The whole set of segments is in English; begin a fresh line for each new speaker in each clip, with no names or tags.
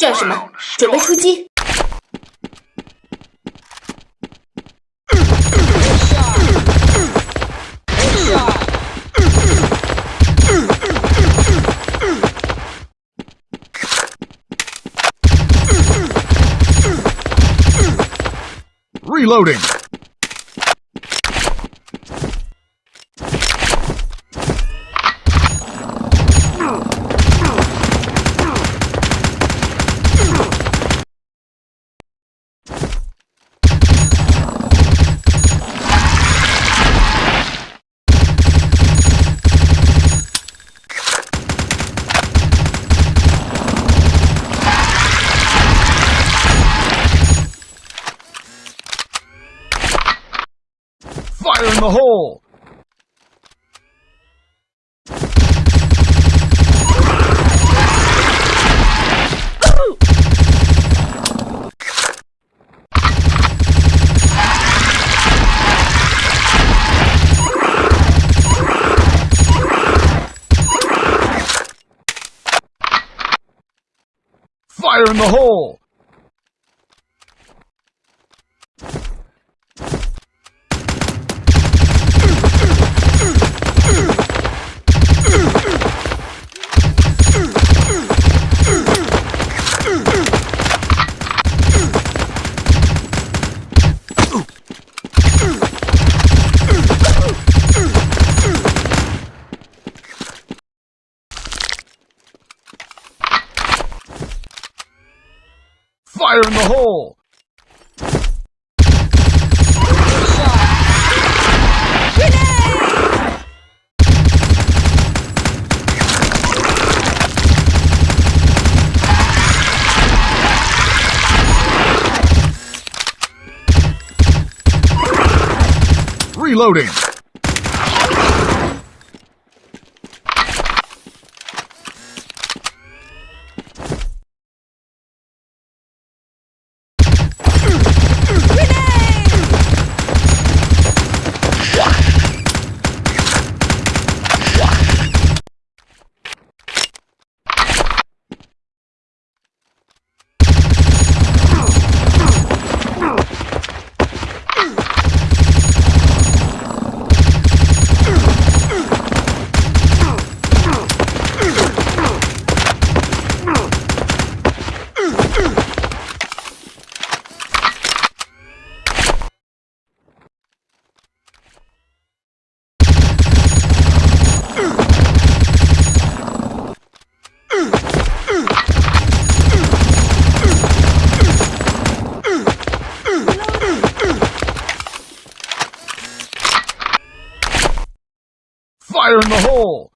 战士们？准备出击
！Reloading. Fire in the hole. Fire in the hole. Fire in the hole. Reloading. In the hole.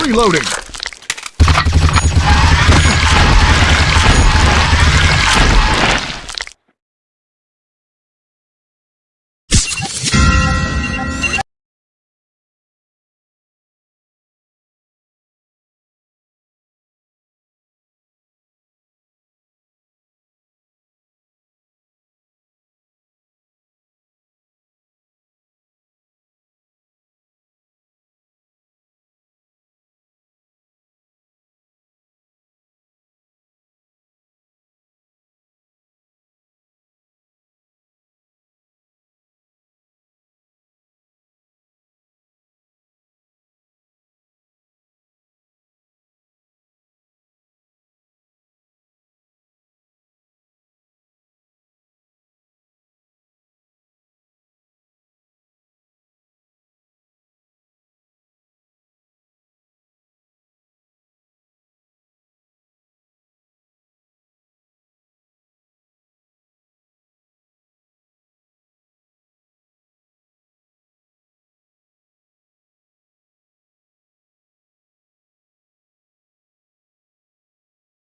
Reloading.